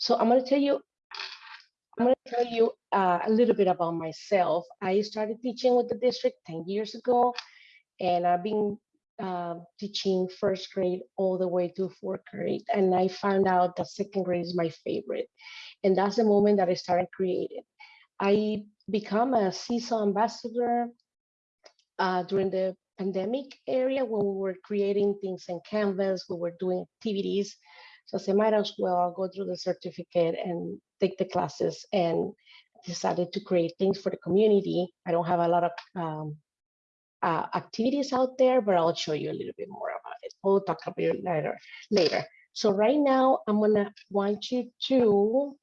So I'm going to tell you, I'm going to tell you uh, a little bit about myself. I started teaching with the district 10 years ago, and I've been uh, teaching first grade all the way to fourth grade. And I found out that second grade is my favorite. And that's the moment that I started creating. I become a Seesaw ambassador uh, during the pandemic area when we were creating things in Canvas, we were doing activities. So I said, might as well go through the certificate and take the classes and decided to create things for the community. I don't have a lot of um, uh, activities out there, but I'll show you a little bit more about it. We'll talk about it later. later. So right now, I'm gonna want you to,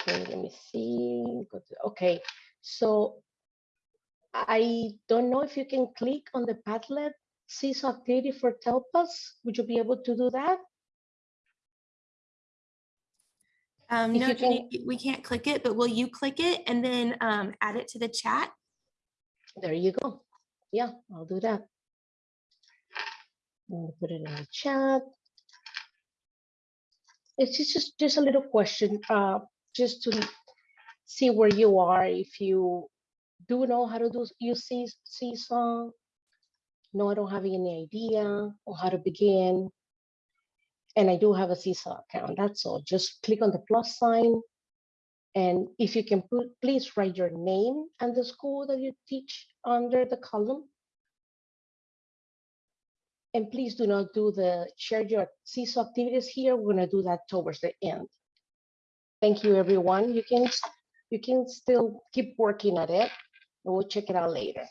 okay, let me see. Okay, so I don't know if you can click on the Padlet Seesaw activity for TELPAS. Would you be able to do that? Um, no, can- Jenny, we can't click it, but will you click it and then um, add it to the chat? There you go. Yeah, I'll do that. I'll put it in the chat. It's just, just, just a little question, uh, just to see where you are, if you do know how to do use see- see song, No, I don't have any idea on how to begin. And I do have a Seesaw account, that's all. Just click on the plus sign. And if you can put, please write your name and the school that you teach under the column. And please do not do the share your Seesaw activities here. We're gonna do that towards the end. Thank you, everyone. You can, you can still keep working at it. We'll check it out later.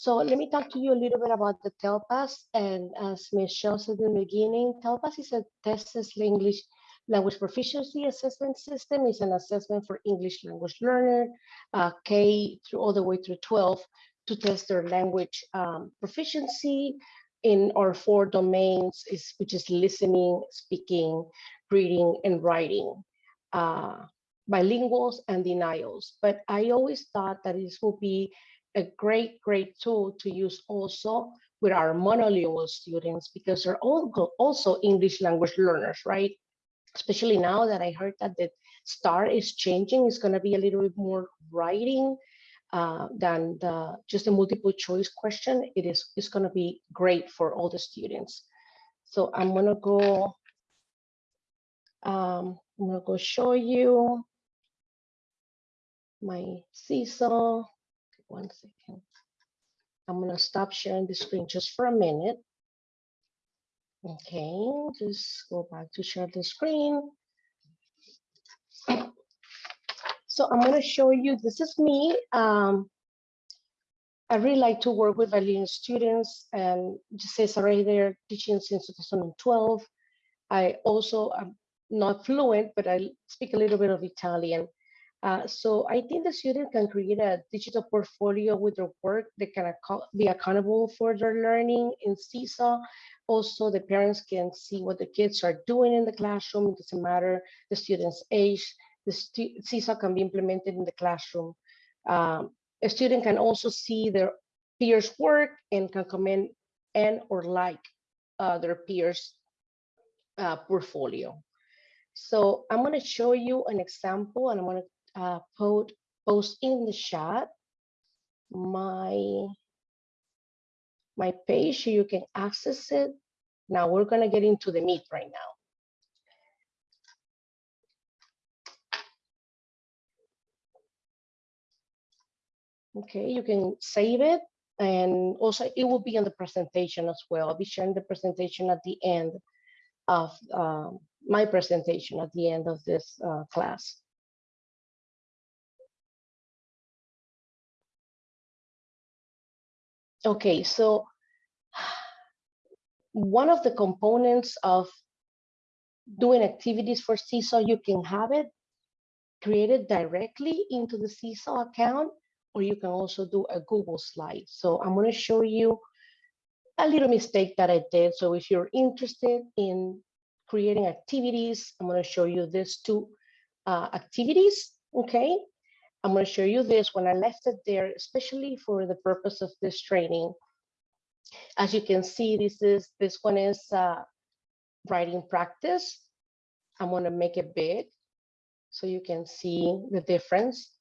So let me talk to you a little bit about the TELPAS. And as Michelle said in the beginning, TELPAS is a Texas English Language Proficiency Assessment System. It's an assessment for English language learner, uh, K through all the way through 12 to test their language um, proficiency in our four domains, is, which is listening, speaking, reading, and writing. Uh, bilinguals and denials. But I always thought that this would be a great, great tool to use also with our monolingual students because they're all also English language learners, right? Especially now that I heard that the STAAR is changing, it's going to be a little bit more writing uh, than the, just a multiple choice question. It is it's going to be great for all the students. So I'm going to go. Um, I'm going to go show you my seesaw. One second. I'm going to stop sharing the screen just for a minute. Okay, just go back to share the screen. So I'm going to show you, this is me. Um, I really like to work with bilingual students and just says already there teaching since 2012. I also am not fluent, but I speak a little bit of Italian. Uh, so I think the student can create a digital portfolio with their work. They can be accountable for their learning in Seesaw. Also, the parents can see what the kids are doing in the classroom. It doesn't matter the student's age. The Seesaw can be implemented in the classroom. Um, a student can also see their peers' work and can comment and or like uh, their peers' uh, portfolio. So I'm going to show you an example, and I'm going to uh, post, post in the chat my, my page you can access it. Now we're going to get into the meat right now. Okay, you can save it and also it will be on the presentation as well. I'll be sharing the presentation at the end of um, my presentation at the end of this uh, class. Okay, so one of the components of doing activities for Seesaw, you can have it created directly into the Seesaw account, or you can also do a Google slide. So I'm going to show you a little mistake that I did. So if you're interested in creating activities, I'm going to show you these two uh, activities, okay? I'm going to show you this when I left it there, especially for the purpose of this training. As you can see, this is this one is uh, writing practice. I'm gonna make it big so you can see the difference.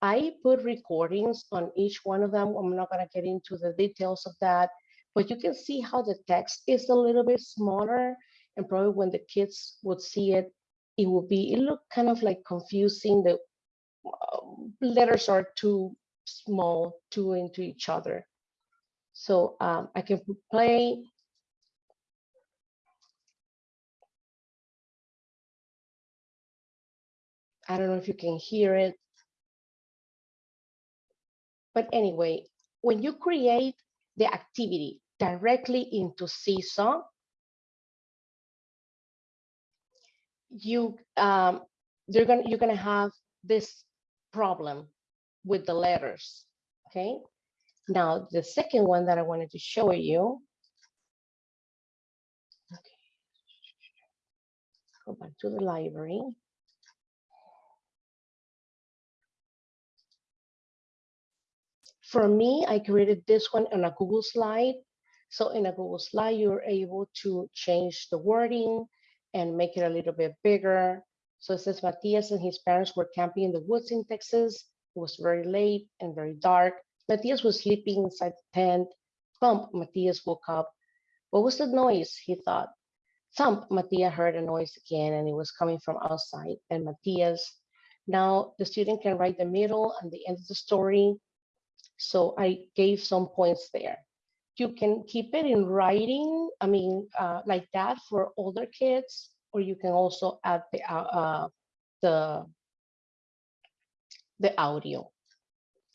I put recordings on each one of them. I'm not gonna get into the details of that, but you can see how the text is a little bit smaller and probably when the kids would see it, it would be, it looked kind of like confusing. The letters are too small, too into each other. So um, I can play. I don't know if you can hear it. But anyway, when you create the activity directly into Seesaw, you um, they're gonna you're gonna have this problem with the letters. Okay. Now the second one that I wanted to show you. Okay. Go back to the library. For me, I created this one on a Google slide. So in a Google slide, you're able to change the wording and make it a little bit bigger. So it says Matias and his parents were camping in the woods in Texas. It was very late and very dark. Matias was sleeping inside the tent. Thump, Matias woke up. What was the noise? He thought. Thump, Matias heard a noise again and it was coming from outside. And Matias, now the student can write the middle and the end of the story. So I gave some points there. You can keep it in writing, I mean, uh, like that for older kids, or you can also add the, uh, uh, the, the audio.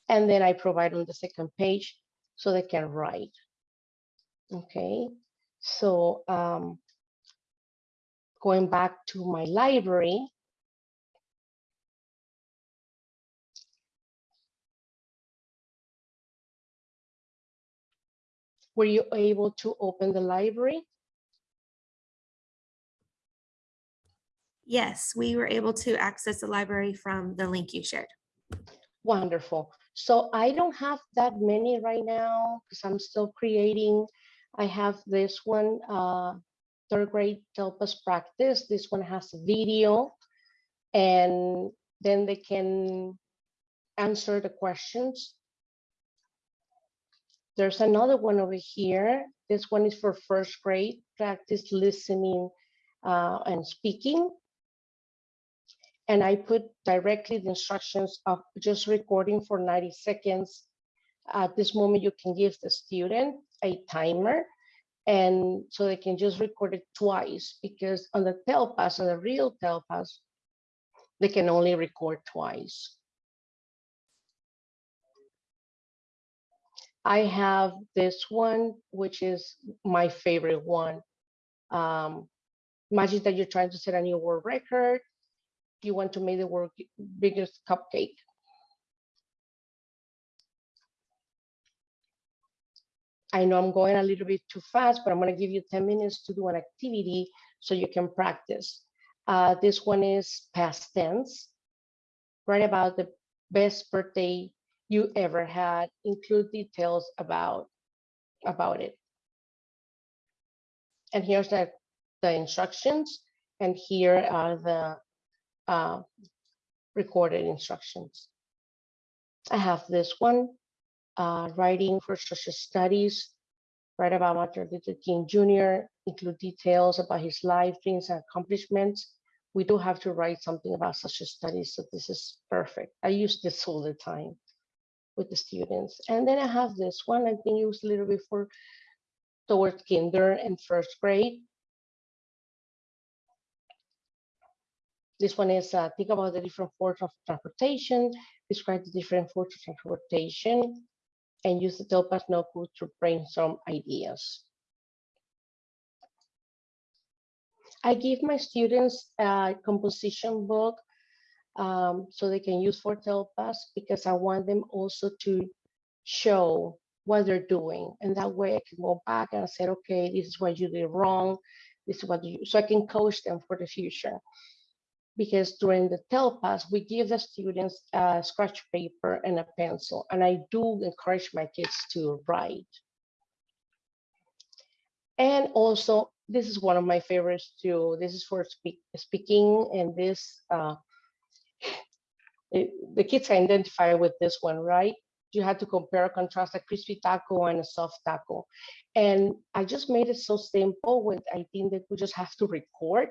And then I provide on the second page so they can write. Okay, so um, going back to my library, were you able to open the library? Yes, we were able to access the library from the link you shared. Wonderful. So I don't have that many right now because I'm still creating. I have this one, uh, third grade TELPAS practice. This one has a video and then they can answer the questions. There's another one over here. This one is for first grade, practice listening uh, and speaking. And I put directly the instructions of just recording for 90 seconds. At this moment, you can give the student a timer and so they can just record it twice because on the TELPAS, on the real TELPAS, they can only record twice. I have this one, which is my favorite one. Um, imagine that you're trying to set a new world record. You want to make the world biggest cupcake. I know I'm going a little bit too fast, but I'm going to give you 10 minutes to do an activity so you can practice. Uh, this one is past tense. Write about the best birthday you ever had. Include details about, about it. And here's the, the instructions. And here are the uh, recorded instructions. I have this one, uh, writing for social studies, write about Martin Luther King Jr., include details about his life, dreams, and accomplishments. We do have to write something about social studies, so this is perfect. I use this all the time with the students. And then I have this one, I think it was a little bit for towards kinder and first grade. This one is uh, think about the different forms of transportation, describe the different forms of transportation, and use the TELPAS notebook to brainstorm ideas. I give my students a composition book um, so they can use for TELPAS because I want them also to show what they're doing. And that way I can go back and say, okay, this is what you did wrong. This is what you, so I can coach them for the future because during the TELPAS, we give the students a scratch paper and a pencil, and I do encourage my kids to write. And also this is one of my favorites too. This is for speak, speaking and this, uh, it- the kids identify with this one, right? You had to compare contrast a crispy taco and a soft taco. And I just made it so simple with, I think that we just have to record,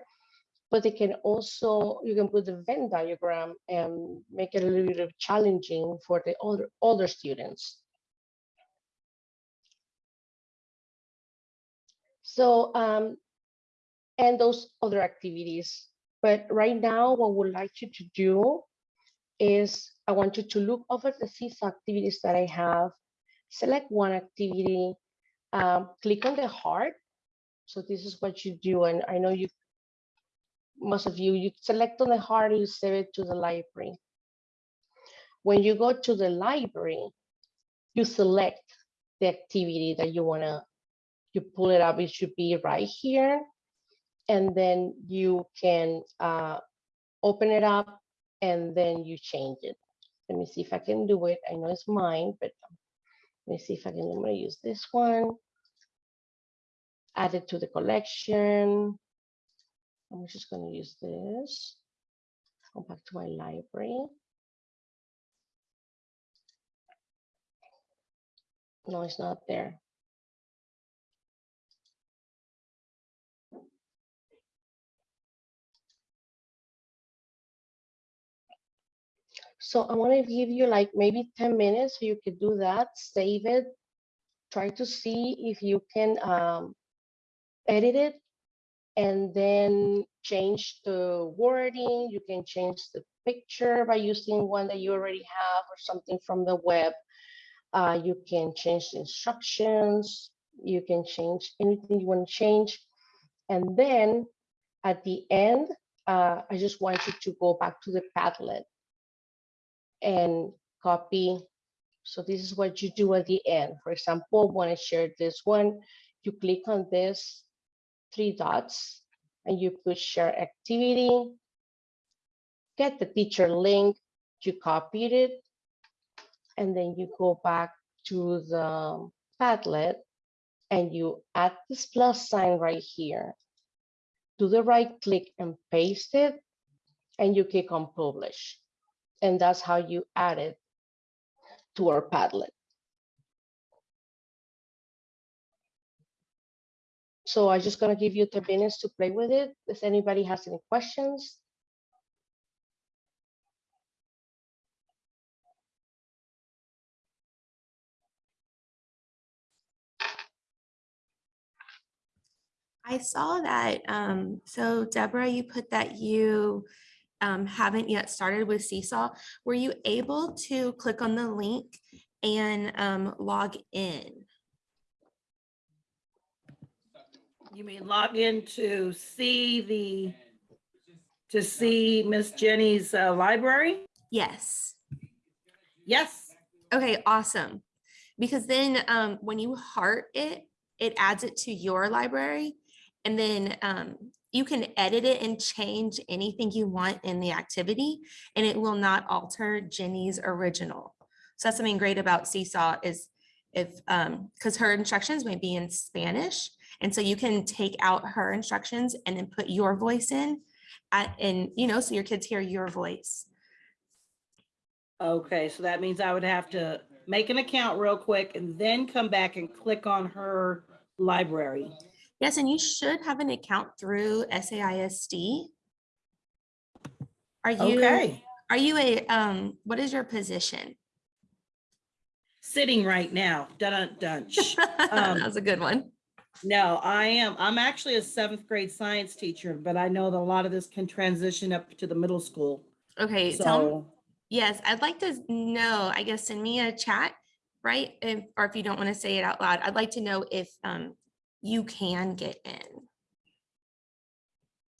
but they can also, you can put the Venn diagram and make it a little bit challenging for the older, older students. So, um, and those other activities. But right now, what we'd like you to do is I want you to look over the seesaw activities that I have, select one activity, um, click on the heart. So this is what you do. And I know you, most of you, you select on the heart, you save it to the library. When you go to the library, you select the activity that you wanna, you pull it up, it should be right here. And then you can uh, open it up and then you change it. Let me see if I can do it. I know it's mine, but let me see if I can, I'm gonna use this one. Add it to the collection. I'm just gonna use this. Go back to my library. No, it's not there. So I want to give you like maybe 10 minutes so you could do that, save it, try to see if you can um, edit it and then change the wording. You can change the picture by using one that you already have or something from the web. Uh, you can change the instructions. You can change anything you want to change. And then at the end, uh, I just want you to go back to the Padlet and copy. So this is what you do at the end. For example, when I share this one, you click on this three dots and you put share activity, get the teacher link, you copied it, and then you go back to the Padlet and you add this plus sign right here. Do the right click and paste it, and you click on publish. And that's how you add it to our Padlet. So I'm just gonna give you 10 minutes to play with it. If anybody has any questions. I saw that. Um, so Deborah, you put that you um, haven't yet started with Seesaw. Were you able to click on the link and um, log in? You mean log in to see the, to see Miss Jenny's uh, library? Yes. Yes. Okay, awesome. Because then um, when you heart it, it adds it to your library. And then um, you can edit it and change anything you want in the activity and it will not alter Jenny's original. So that's something great about Seesaw is if, um, because her instructions may be in Spanish. And so you can take out her instructions and then put your voice in at, and, you know, so your kids hear your voice. Okay, so that means I would have to make an account real quick and then come back and click on her library. Yes, and you should have an account through SAISD. Are you, Okay, are you a, um, what is your position? Sitting right now, dun dun. Um, That was a good one. No, I am, I'm actually a seventh grade science teacher, but I know that a lot of this can transition up to the middle school. Okay, tell, m- So, yes, I'd like to know, I guess, send me a chat, right? If, or if you don't want to say it out loud, I'd like to know if, um, you can get in,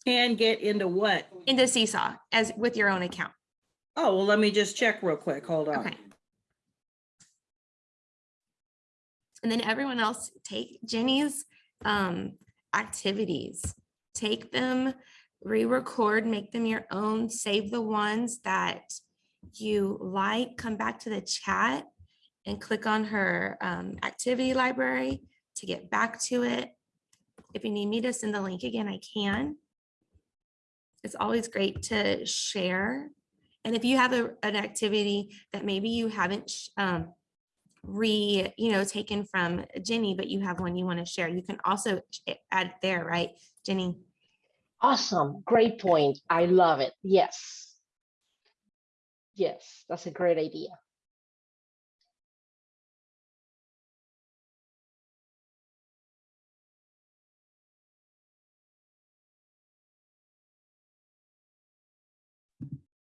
can get into what? into Seesaw as with your own account. Oh, well, let me just check real quick. Hold on. Okay. And then everyone else take Jenny's um activities, take them, re-record, make them your own, save the ones that you like, come back to the chat and click on her um activity library to get back to it. if you need me to send the link again, I can. It's always great to share. And if you have a, an activity that maybe you haven't um, re, you know, taken from Jenny, but you have one you want to share, you can also add there, right, Jenny? Awesome. Great point. I love it. Yes. Yes, that's a great idea.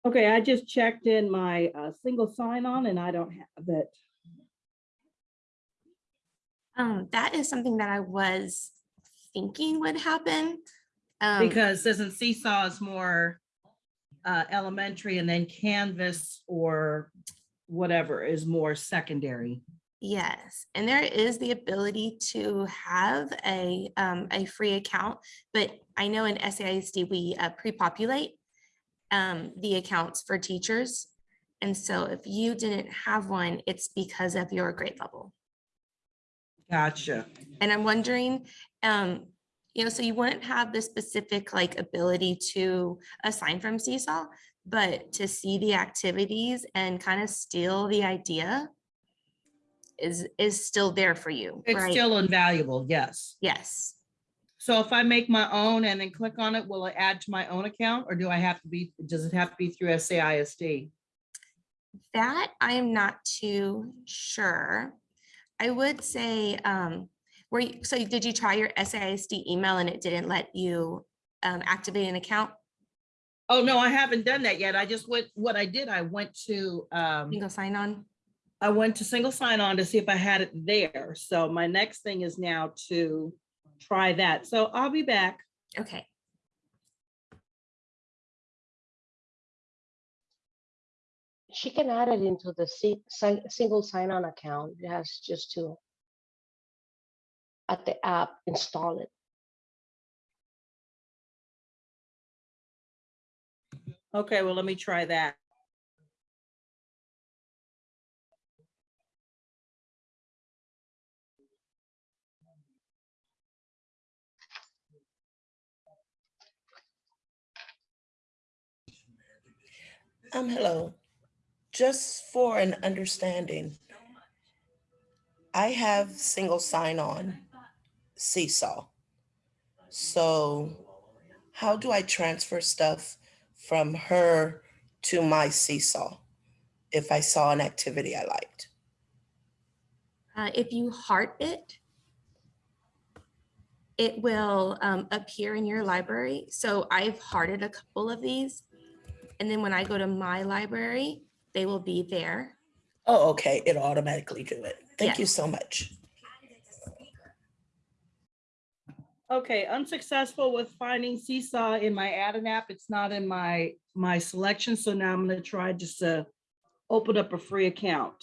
Okay, I just checked in my uh, single sign-on and I don't have it. Um, that is something that I was thinking would happen. Um, Because isn't Seesaw is more uh, elementary and then Canvas or whatever is more secondary. Yes, and there is the ability to have a, um, a free account, but I know in SAISD, we uh, pre-populate um, the accounts for teachers. And so if you didn't have one, it's because of your grade level. Gotcha. And I'm wondering, um, you know, so you wouldn't have the specific like ability to assign from Seesaw, but to see the activities and kind of steal the idea is, is still there for you, It's right? still invaluable, yes. Yes. So if I make my own and then click on it, will it add to my own account or do I have to be, does it have to be through SAISD? That I am not too sure. I would say, um, were you, so did you try your SAISD email and it didn't let you um, activate an account? Oh, no, I haven't done that yet. I just went, what I did, I went to, um, go sign on? I went to single sign on to see if I had it there. So my next thing is now to try that. So I'll be back. Okay. She can add it into the si- si- single sign-on account. It has just to at the app, install it. Okay, well, let me try that. Um, hello. Just for an understanding, I have single sign-on Seesaw. So how do I transfer stuff from her to my Seesaw if I saw an activity I liked? Uh, if you heart it, it will um, appear in your library. So I've hearted a couple of these. And then when I go to my library, they will be there. Oh, okay, it'll automatically do it. Thank you so much. Okay, unsuccessful with finding Seesaw in my add-in app. It's not in my, my selection. So now I'm gonna try just to open up a free account.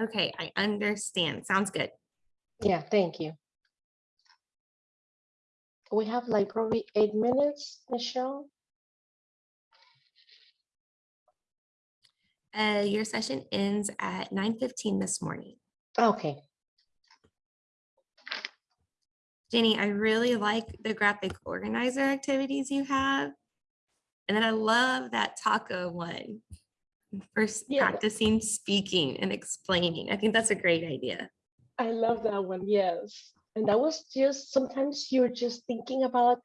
Okay, I understand. Sounds good. Yeah, thank you. We have like probably eight minutes, Michelle. Uh, your session ends at 9:15 this morning. Okay, Jenny, I really like the graphic organizer activities you have. And then I love that taco one. For Yeah. practicing speaking and explaining. I think that's a great idea. I love that one, yes. And that was just, sometimes you're just thinking about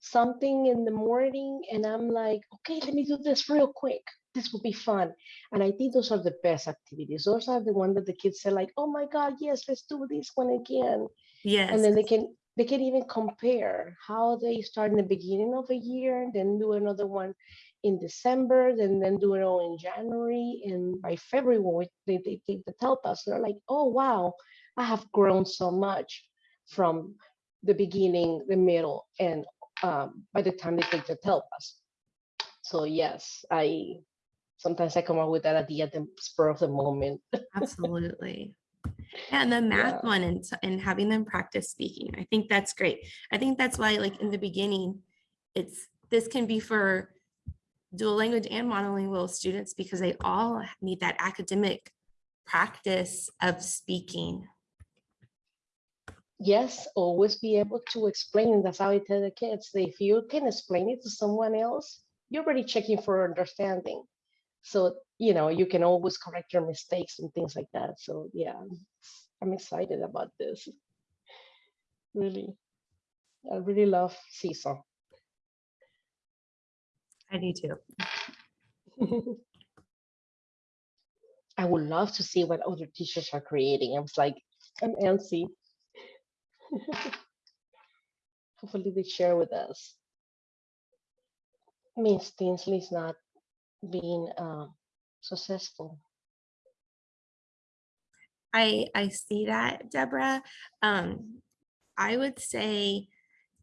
something in the morning and I'm like, okay, let me do this real quick. This will be fun. And I think those are the best activities. Those are the ones that the kids say like, oh my God, yes, let's do this one again. Yes. And then they can, they can even compare how they start in the beginning of a year, then do another one in December, then then do it all in January, and by February, when we- they, they take the TELPAS, they're like, oh, wow, I have grown so much from the beginning, the middle, and um, by the time they take the TELPAS. So yes, I, sometimes I come up with that idea at the spur of the moment. Absolutely. And the math Yeah. one and, and having them practice speaking. I think that's great. I think that's why like in the beginning, it's, this can be for dual language and monolingual students because they all need that academic practice of speaking. yes, always be able to explain. That's how I tell the kids. If you can explain it to someone else, you're already checking for understanding. So, you know, you can always correct your mistakes and things like that. So yeah, I'm- excited about this. Really. I really love Seesaw. I do too. I would love to see what other teachers are creating. I was like, I'm antsy. Hopefully they share with us. Miss Tinsley's not being uh, successful. I, I see that, Deborah. Um, I would say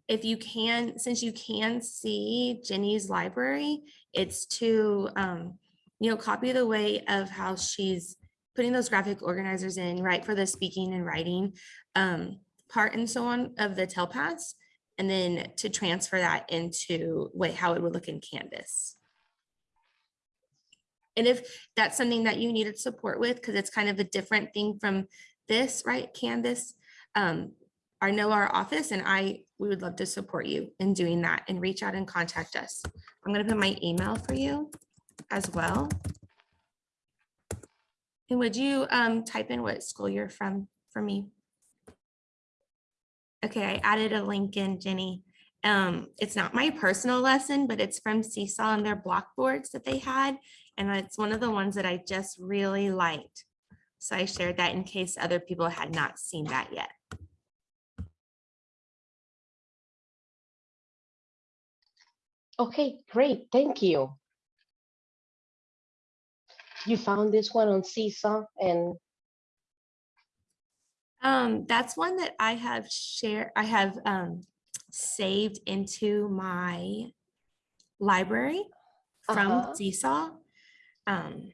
if you can, since you can see Jenny's library, it's to, um, you know, copy the way of how she's putting those graphic organizers in, right, for the speaking and writing um, part and so on of the TELPAS, and then to transfer that into what, how it would look in Canvas. And if that's something that you needed support with, because it's kind of a different thing from this, right, Canvas, um, I know our office and I, we would love to support you in doing that and reach out and contact us. I'm gonna put my email for you as well. And would you um, type in what school you're from for me? Okay, I added a link in, Jenny. Um, it's not my personal lesson, but it's from Seesaw and their blockboards that they had. And it's one of the ones that I just really liked. So I shared that in case other people had not seen that yet. Okay, great. Thank you. You found this one on Seesaw and Um, that's one that I have shared, I have um saved into my library from Seesaw. Um,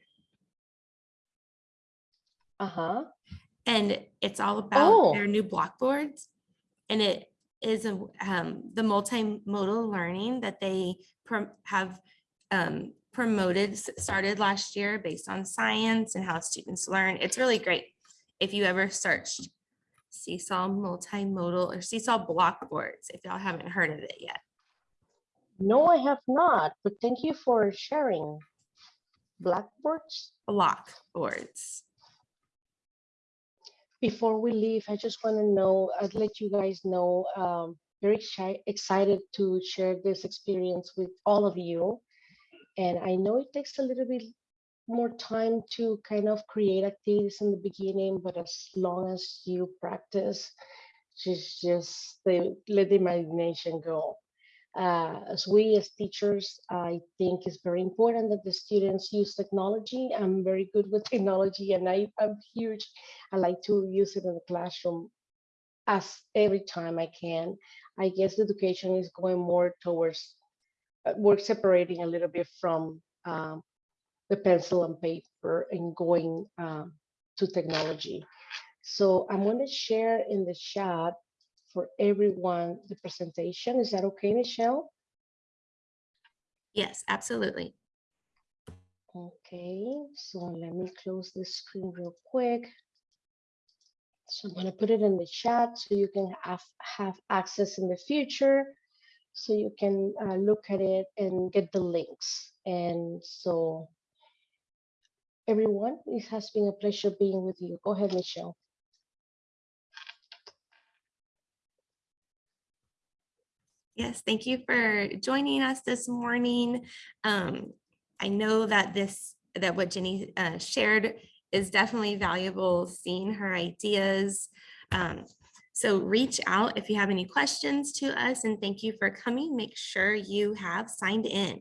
uh-huh. and it's all about Oh. their new blockboards. And it is a, um, the multimodal learning that they have um, promoted, started last year based on science and how students learn. It's really great. If you ever searched Seesaw multimodal or Seesaw blockboards, if y'all haven't heard of it yet. No, I have not, but thank you for sharing. Blackboards? Blackboards. Before we leave, I just want to know, I'd let you guys know, um, very exci- excited to share this experience with all of you. And I know it takes a little bit more time to kind of create activities in the beginning, but as long as you practice, just, just the, let the imagination go. Uh, as we as teachers, I think it's very important that the students use technology. I'm very good with technology and I, I'm huge. I like to use it in the classroom as every time I can. I guess education is going more towards, uh, we're separating a little bit from um, the pencil and paper and going um, to technology. So I'm going to share in the chat for everyone the presentation. Is that okay, Michelle? Yes, absolutely. Okay, so let me close the screen real quick. So I'm gonna put it in the chat so you can have, have access in the future. So you can uh, look at it and get the links. And so everyone, it has been a pleasure being with you. Go ahead, Michelle. Yes, thank you for joining us this morning. Um, I know that this, that what Jenny uh, shared is definitely valuable, seeing her ideas. Um, so reach out if you have any questions to us and thank you for coming. Make sure you have signed in.